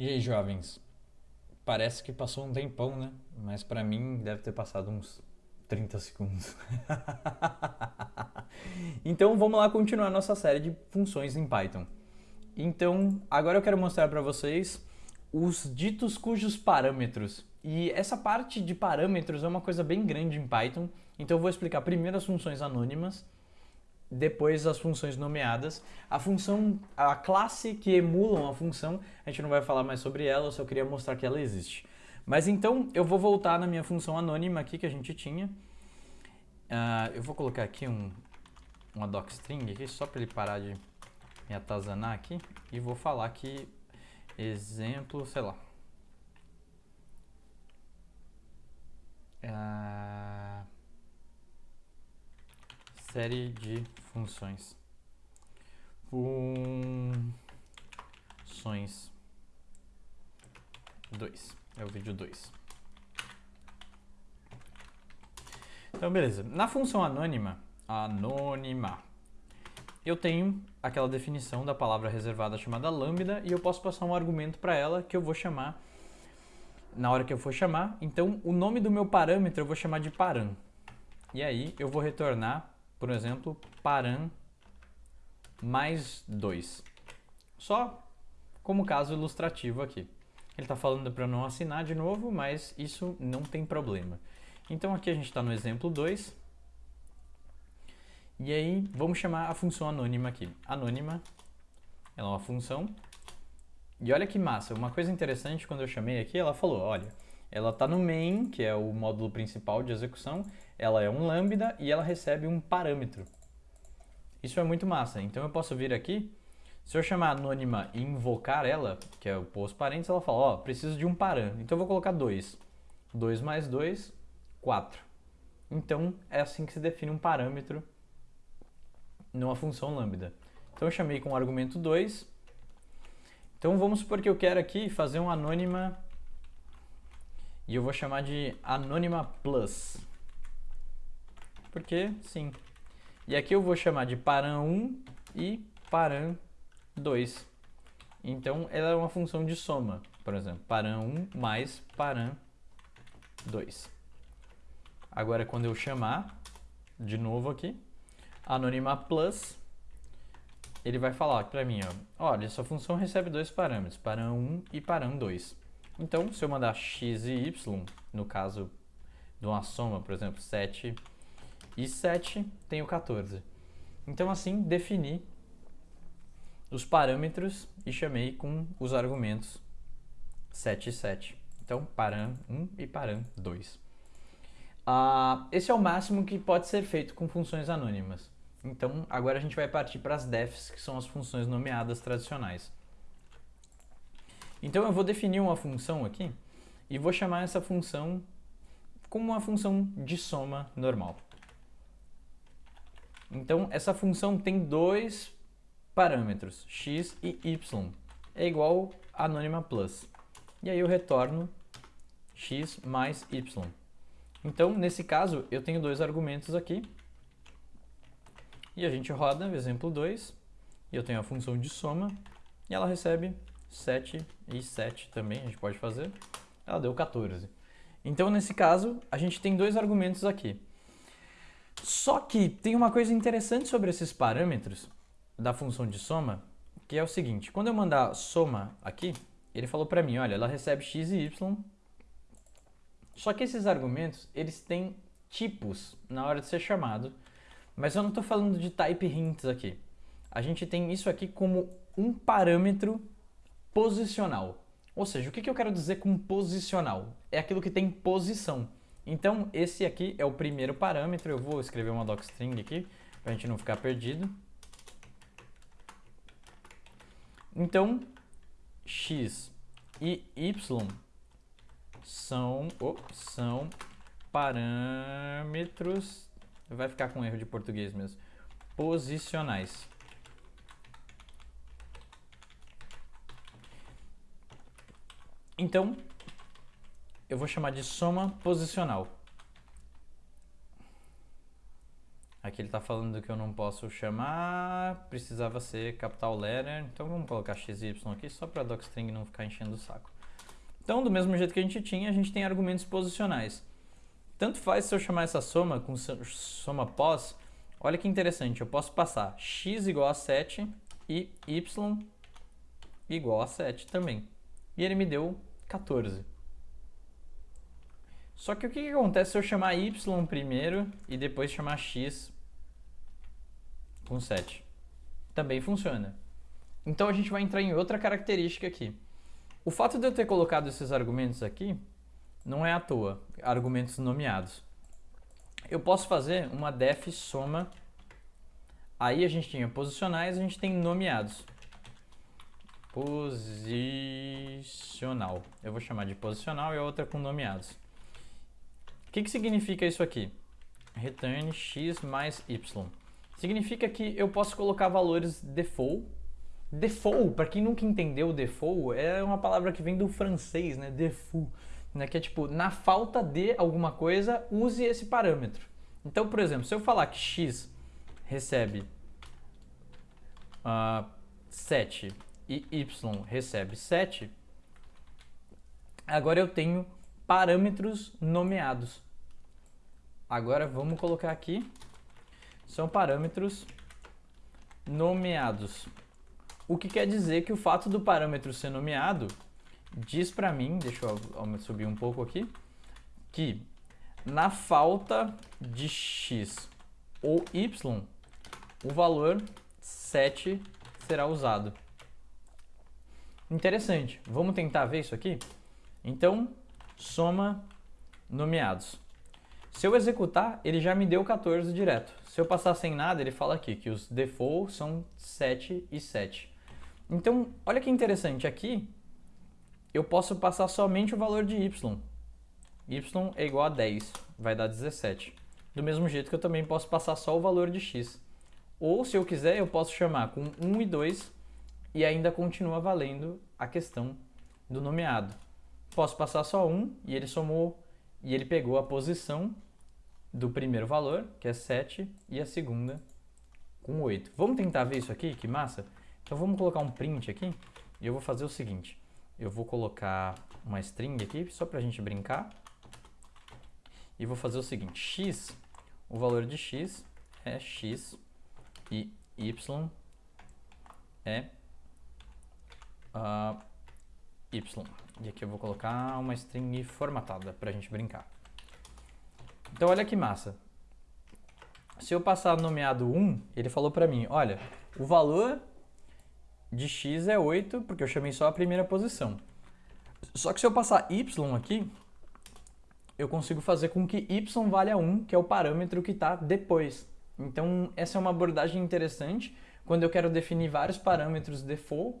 E aí, jovens? Parece que passou um tempão, né? Mas pra mim deve ter passado uns 30 segundos. então vamos lá continuar nossa série de funções em Python. Então, agora eu quero mostrar para vocês os ditos cujos parâmetros. E essa parte de parâmetros é uma coisa bem grande em Python, então eu vou explicar primeiro as funções anônimas, depois as funções nomeadas. A função, a classe que emulam a função, a gente não vai falar mais sobre ela, eu só queria mostrar que ela existe. Mas então eu vou voltar na minha função anônima aqui que a gente tinha. Uh, eu vou colocar aqui um, uma docstring aqui só para ele parar de me atazanar aqui e vou falar que exemplo, sei lá. Uh, série de funções. Funções 2. É o vídeo 2. Então, beleza. Na função anônima, anônima, eu tenho aquela definição da palavra reservada chamada lambda e eu posso passar um argumento para ela que eu vou chamar na hora que eu for chamar. Então, o nome do meu parâmetro eu vou chamar de param. E aí eu vou retornar, por exemplo, param mais 2. Só como caso ilustrativo aqui. Ele está falando para não assinar de novo, mas isso não tem problema. Então aqui a gente está no exemplo 2. E aí vamos chamar a função anônima aqui. Anônima, ela é uma função. E olha que massa, uma coisa interessante quando eu chamei aqui, ela falou, olha, ela está no main, que é o módulo principal de execução, ela é um lambda e ela recebe um parâmetro. Isso é muito massa. Então eu posso vir aqui, se eu chamar anônima e invocar ela, que é o post parênteses, ela fala, ó, oh, preciso de um parâmetro. Então eu vou colocar 2. 2 mais 2 4. Então, é assim que se define um parâmetro numa função lambda. Então, eu chamei com o argumento 2. Então, vamos supor que eu quero aqui fazer um anônima e eu vou chamar de anônima plus. Porque, sim. E aqui eu vou chamar de param1 e param2. Então, ela é uma função de soma, por exemplo, param1 mais param2. Agora, quando eu chamar, de novo aqui, anônima plus, ele vai falar para mim, ó, olha, essa função recebe dois parâmetros, param1 e param2. Então, se eu mandar x e y, no caso de uma soma, por exemplo, 7 e 7, tenho 14. Então, assim, defini os parâmetros e chamei com os argumentos 7 e 7. Então, param1 e param2. Uh, esse é o máximo que pode ser feito com funções anônimas. Então, agora a gente vai partir para as defs, que são as funções nomeadas tradicionais. Então, eu vou definir uma função aqui e vou chamar essa função como uma função de soma normal. Então, essa função tem dois parâmetros, x e y. É igual a anônima plus. E aí eu retorno x mais y. Então, nesse caso, eu tenho dois argumentos aqui. E a gente roda o exemplo 2. E eu tenho a função de soma. E ela recebe 7 e 7 também, a gente pode fazer. Ela deu 14. Então, nesse caso, a gente tem dois argumentos aqui. Só que tem uma coisa interessante sobre esses parâmetros da função de soma, que é o seguinte. Quando eu mandar soma aqui, ele falou para mim, olha, ela recebe x e y só que esses argumentos, eles têm tipos na hora de ser chamado, mas eu não estou falando de type hints aqui. A gente tem isso aqui como um parâmetro posicional. Ou seja, o que, eu quero dizer com posicional? É aquilo que tem posição. Então, esse aqui é o primeiro parâmetro. Eu vou escrever uma docstring aqui, para a gente não ficar perdido. Então, x e y são, oh, são parâmetros, vai ficar com erro de português mesmo, posicionais. Então, eu vou chamar de soma posicional. Aqui ele está falando que eu não posso chamar, precisava ser capital letter, então vamos colocar XY aqui só para docstring não ficar enchendo o saco. Então, do mesmo jeito que a gente tinha, a gente tem argumentos posicionais. Tanto faz se eu chamar essa soma com soma pós, olha que interessante, eu posso passar x igual a 7 e y igual a 7 também. E ele me deu 14. Só que o que, que acontece se eu chamar y primeiro e depois chamar x com 7? Também funciona. Então a gente vai entrar em outra característica aqui. O fato de eu ter colocado esses argumentos aqui não é à toa, argumentos nomeados. Eu posso fazer uma def soma, aí a gente tinha posicionais, a gente tem nomeados. Posicional. Eu vou chamar de posicional e a outra com nomeados. O que, que significa isso aqui? Return x mais y. Significa que eu posso colocar valores default. Default, para quem nunca entendeu default, é uma palavra que vem do francês, né? Default. Né? Que é tipo, na falta de alguma coisa, use esse parâmetro. Então, por exemplo, se eu falar que x recebe uh, 7 e y recebe 7, agora eu tenho parâmetros nomeados. Agora vamos colocar aqui, são parâmetros nomeados. O que quer dizer que o fato do parâmetro ser nomeado diz para mim, deixa eu subir um pouco aqui, que na falta de x ou y, o valor 7 será usado. Interessante. Vamos tentar ver isso aqui? Então, soma nomeados. Se eu executar, ele já me deu 14 direto. Se eu passar sem nada, ele fala aqui que os default são 7 e 7. Então, olha que interessante, aqui eu posso passar somente o valor de y. y é igual a 10, vai dar 17. Do mesmo jeito que eu também posso passar só o valor de x. Ou, se eu quiser, eu posso chamar com 1 e 2 e ainda continua valendo a questão do nomeado posso passar só um e ele somou e ele pegou a posição do primeiro valor, que é 7, e a segunda com 8. Vamos tentar ver isso aqui? Que massa! Então vamos colocar um print aqui e eu vou fazer o seguinte. Eu vou colocar uma string aqui, só para a gente brincar. E vou fazer o seguinte, x, o valor de x é x e y é uh, y. E aqui eu vou colocar uma string formatada para a gente brincar. Então olha que massa. Se eu passar nomeado 1, ele falou para mim, olha, o valor de x é 8, porque eu chamei só a primeira posição. Só que se eu passar y aqui, eu consigo fazer com que y valha 1, que é o parâmetro que está depois. Então essa é uma abordagem interessante quando eu quero definir vários parâmetros default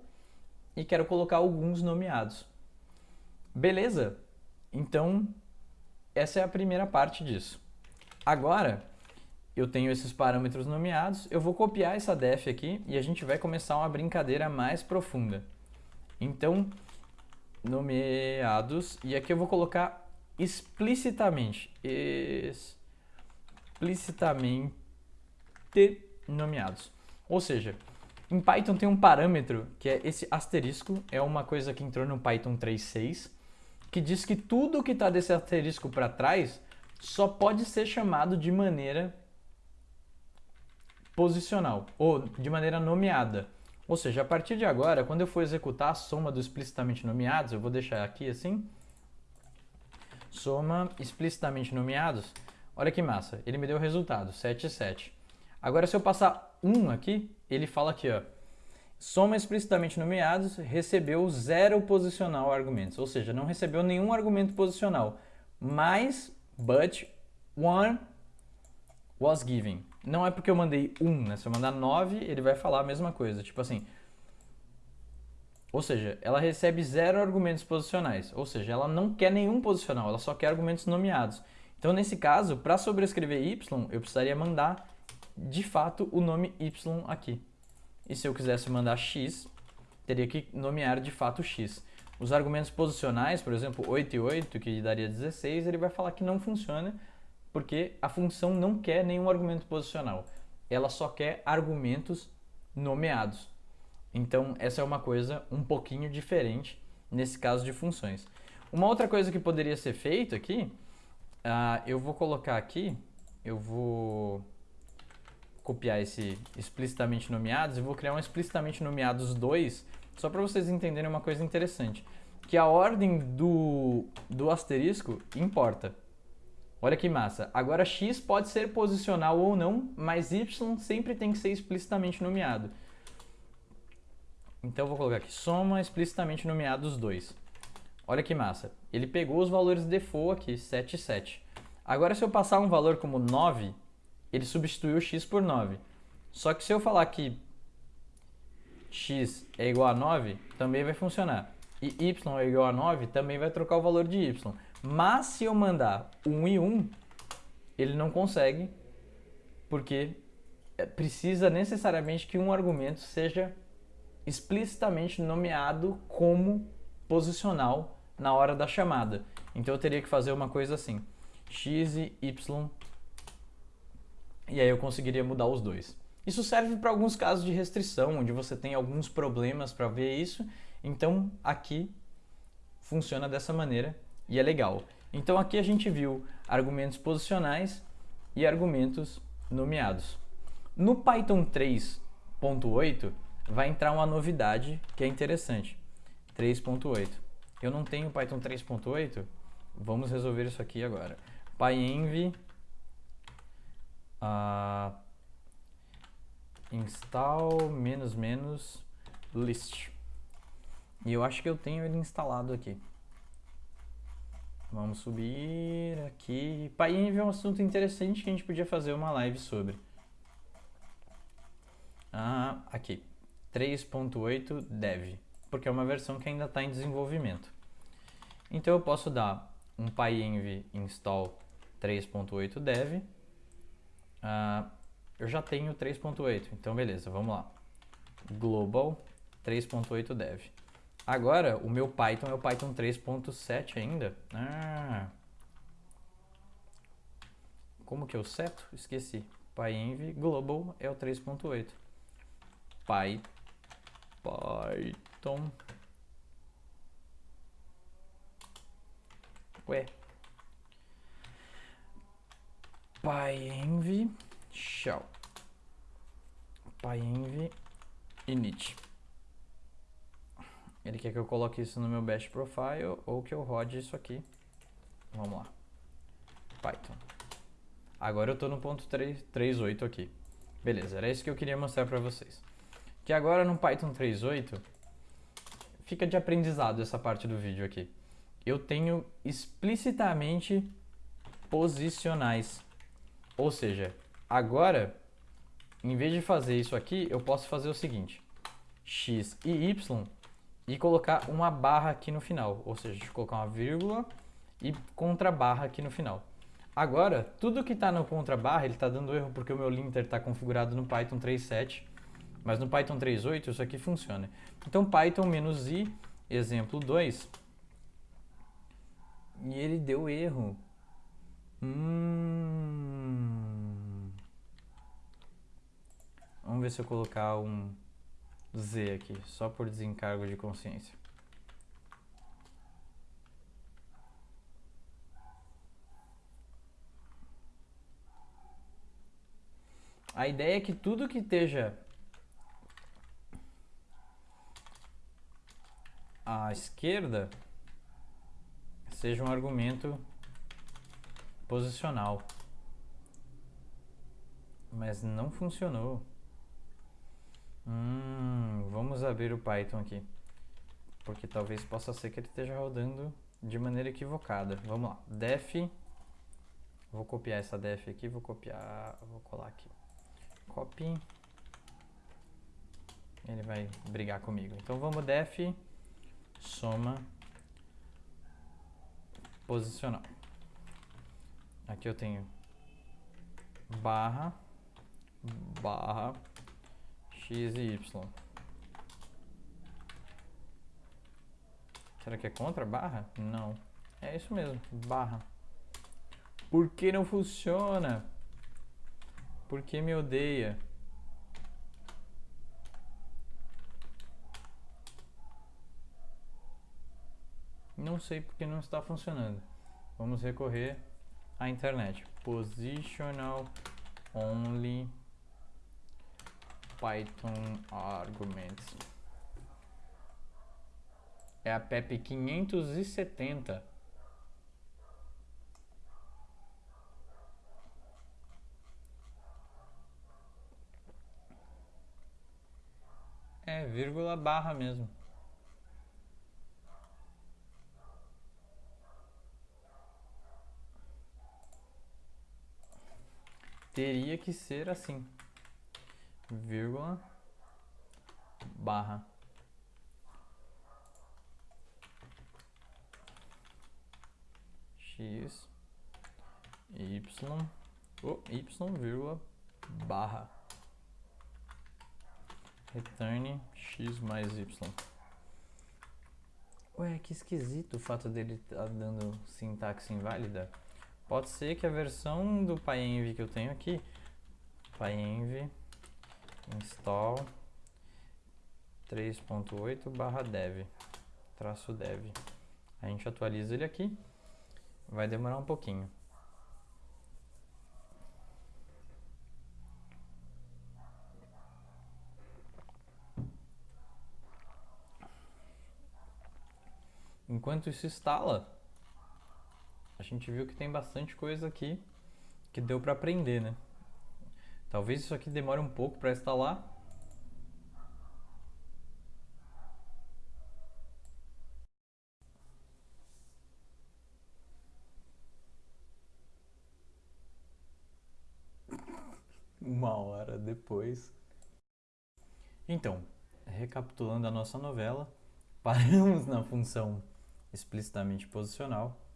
e quero colocar alguns nomeados. Beleza? Então, essa é a primeira parte disso. Agora, eu tenho esses parâmetros nomeados, eu vou copiar essa def aqui e a gente vai começar uma brincadeira mais profunda. Então, nomeados, e aqui eu vou colocar explicitamente, explicitamente nomeados. Ou seja, em Python tem um parâmetro que é esse asterisco, é uma coisa que entrou no Python 3.6, que diz que tudo que está desse asterisco para trás só pode ser chamado de maneira posicional ou de maneira nomeada. Ou seja, a partir de agora, quando eu for executar a soma do explicitamente nomeados, eu vou deixar aqui assim, soma explicitamente nomeados, olha que massa, ele me deu o resultado, 7 e 7. Agora se eu passar 1 aqui, ele fala aqui, ó, Soma explicitamente nomeados recebeu zero posicional argumentos, ou seja, não recebeu nenhum argumento posicional, mas but one was given. Não é porque eu mandei um, né? Se eu mandar nove, ele vai falar a mesma coisa, tipo assim. Ou seja, ela recebe zero argumentos posicionais, ou seja, ela não quer nenhum posicional, ela só quer argumentos nomeados. Então, nesse caso, para sobrescrever y, eu precisaria mandar de fato o nome y aqui. E se eu quisesse mandar x, teria que nomear de fato x. Os argumentos posicionais, por exemplo, 8 e 8, que daria 16, ele vai falar que não funciona, porque a função não quer nenhum argumento posicional. Ela só quer argumentos nomeados. Então, essa é uma coisa um pouquinho diferente nesse caso de funções. Uma outra coisa que poderia ser feito aqui, uh, eu vou colocar aqui, eu vou copiar esse explicitamente nomeados e vou criar um explicitamente nomeados 2, só para vocês entenderem uma coisa interessante, que a ordem do, do asterisco importa. Olha que massa. Agora x pode ser posicional ou não, mas y sempre tem que ser explicitamente nomeado. Então eu vou colocar aqui soma explicitamente nomeados 2. Olha que massa. Ele pegou os valores default aqui, 7 e 7. Agora se eu passar um valor como 9, ele substituiu x por 9. Só que se eu falar que x é igual a 9, também vai funcionar. E y é igual a 9, também vai trocar o valor de y. Mas se eu mandar 1 e 1, ele não consegue, porque precisa necessariamente que um argumento seja explicitamente nomeado como posicional na hora da chamada. Então eu teria que fazer uma coisa assim, x e y, e aí eu conseguiria mudar os dois. Isso serve para alguns casos de restrição, onde você tem alguns problemas para ver isso, então aqui funciona dessa maneira e é legal. Então aqui a gente viu argumentos posicionais e argumentos nomeados. No Python 3.8 vai entrar uma novidade que é interessante. 3.8. Eu não tenho Python 3.8, vamos resolver isso aqui agora. pyenv uh, install menos menos list. E eu acho que eu tenho ele instalado aqui. Vamos subir aqui. PyEnv é um assunto interessante que a gente podia fazer uma live sobre. Ah, aqui. 3.8 dev, porque é uma versão que ainda está em desenvolvimento. Então eu posso dar um pyenv install 3.8 dev. Ah, eu já tenho 3.8, então beleza, vamos lá. Global 3.8 dev. Agora, o meu Python é o Python 3.7 ainda. Ah. Como que eu seto? Esqueci. PyEnv Global é o 3.8. Py, Python. Ué. PyEnv shell. PyEnv init. Ele quer que eu coloque isso no meu bash profile ou que eu rode isso aqui. Vamos lá. Python. Agora eu estou no ponto 3.8 aqui. Beleza, era isso que eu queria mostrar para vocês. Que agora no Python 3.8 fica de aprendizado essa parte do vídeo aqui. Eu tenho explicitamente posicionais. Ou seja, agora, em vez de fazer isso aqui, eu posso fazer o seguinte. x e y e colocar uma barra aqui no final, ou seja, colocar uma vírgula e contra barra aqui no final. Agora, tudo que está no contra barra, ele está dando erro porque o meu linter está configurado no Python 3.7, mas no Python 3.8 isso aqui funciona. Então Python-i, exemplo 2, e ele deu erro. Hum... Vamos ver se eu colocar um Z aqui, só por desencargo de consciência. A ideia é que tudo que esteja à esquerda seja um argumento posicional. Mas não funcionou. Hum, vamos abrir o Python aqui. Porque talvez possa ser que ele esteja rodando de maneira equivocada. Vamos lá. def. Vou copiar essa def aqui, vou copiar, vou colar aqui. Copy. Ele vai brigar comigo. Então vamos def soma posicional. Aqui eu tenho barra barra x e y. Será que é contra barra? Não. É isso mesmo, barra. Por que não funciona? Por que me odeia? Não sei porque não está funcionando. Vamos recorrer à internet. Positional only Python arguments. É a PEP 570. É, vírgula barra mesmo. Teria que ser assim, vírgula, barra. x, y, oh, y, vírgula, barra. Return x mais y. Ué, que esquisito o fato dele estar tá dando sintaxe inválida. Pode ser que a versão do PyEnv que eu tenho aqui, PyEnv install 3.8 barra dev, traço dev. A gente atualiza ele aqui, vai demorar um pouquinho. Enquanto isso instala, a gente viu que tem bastante coisa aqui que deu para aprender, né? Talvez isso aqui demore um pouco para instalar. Uma hora depois. Então, recapitulando a nossa novela, paramos na função explicitamente posicional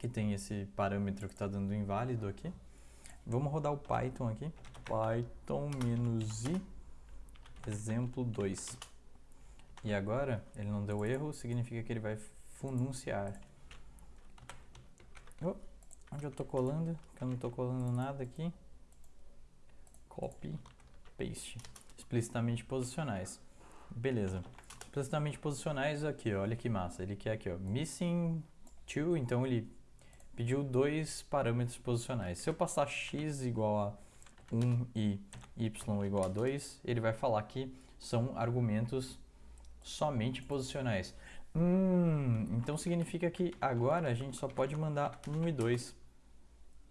que tem esse parâmetro que está dando inválido aqui. Vamos rodar o Python aqui. Python-i exemplo 2. E agora, ele não deu erro, significa que ele vai fununciar. Oh, onde eu estou colando? Que eu não estou colando nada aqui. Copy, paste. Explicitamente posicionais. Beleza. Explicitamente posicionais aqui, olha que massa. Ele quer aqui, ó, missing 2, então ele pediu dois parâmetros posicionais. Se eu passar x igual a 1 e y igual a 2, ele vai falar que são argumentos somente posicionais. Hum, então significa que agora a gente só pode mandar 1 e 2.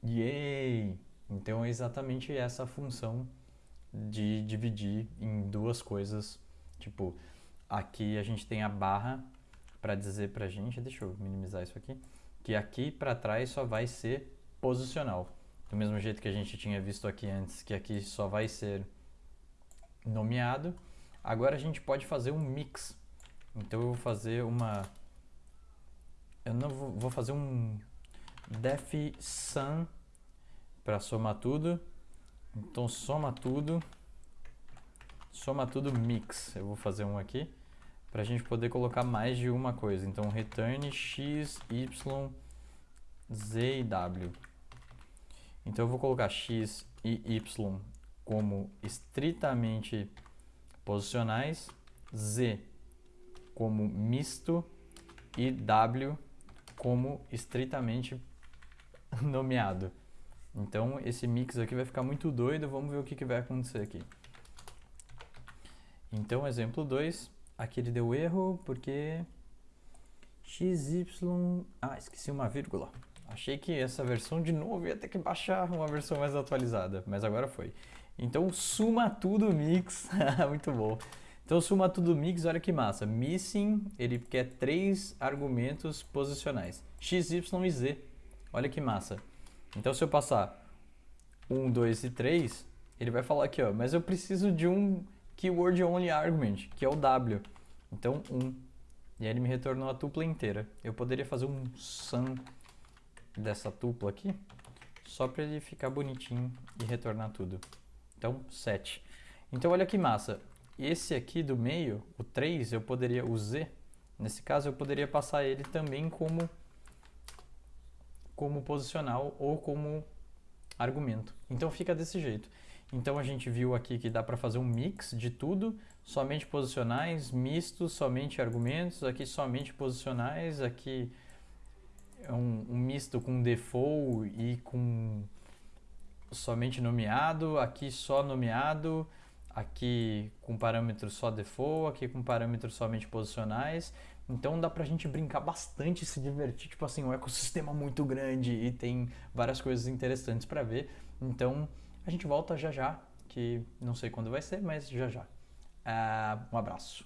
Yay! Então é exatamente essa função de dividir em duas coisas. Tipo, aqui a gente tem a barra para dizer pra gente, deixa eu minimizar isso aqui que aqui para trás só vai ser posicional. Do mesmo jeito que a gente tinha visto aqui antes, que aqui só vai ser nomeado, agora a gente pode fazer um mix. Então eu vou fazer uma... Eu não vou, vou fazer um def sum para somar tudo. Então soma tudo, soma tudo mix. Eu vou fazer um aqui para a gente poder colocar mais de uma coisa. Então, return x, y, z e w. Então, eu vou colocar x e y como estritamente posicionais, z como misto e w como estritamente nomeado. Então, esse mix aqui vai ficar muito doido, vamos ver o que, que vai acontecer aqui. Então, exemplo 2, Aqui ele deu erro porque XY... Ah, esqueci uma vírgula. Achei que essa versão de novo ia ter que baixar uma versão mais atualizada, mas agora foi. Então, suma tudo mix. Muito bom. Então, suma tudo mix, olha que massa. Missing, ele quer três argumentos posicionais. X, Y e Z. Olha que massa. Então, se eu passar 1, 2 e 3, ele vai falar aqui, ó, mas eu preciso de um keyword only argument, que é o W. Então, 1. E aí ele me retornou a tupla inteira. Eu poderia fazer um sum dessa tupla aqui, só para ele ficar bonitinho e retornar tudo. Então, 7. Então, olha que massa. Esse aqui do meio, o 3, eu poderia, o Z, nesse caso, eu poderia passar ele também como, como posicional ou como argumento. Então fica desse jeito. Então a gente viu aqui que dá para fazer um mix de tudo, somente posicionais, mistos, somente argumentos, aqui somente posicionais, aqui é um, um misto com default e com somente nomeado, aqui só nomeado, aqui com parâmetros só default, aqui com parâmetros somente posicionais. Então dá pra gente brincar bastante, se divertir, tipo assim, um ecossistema muito grande e tem várias coisas interessantes para ver. Então a gente volta já já, que não sei quando vai ser, mas já já. Uh, um abraço.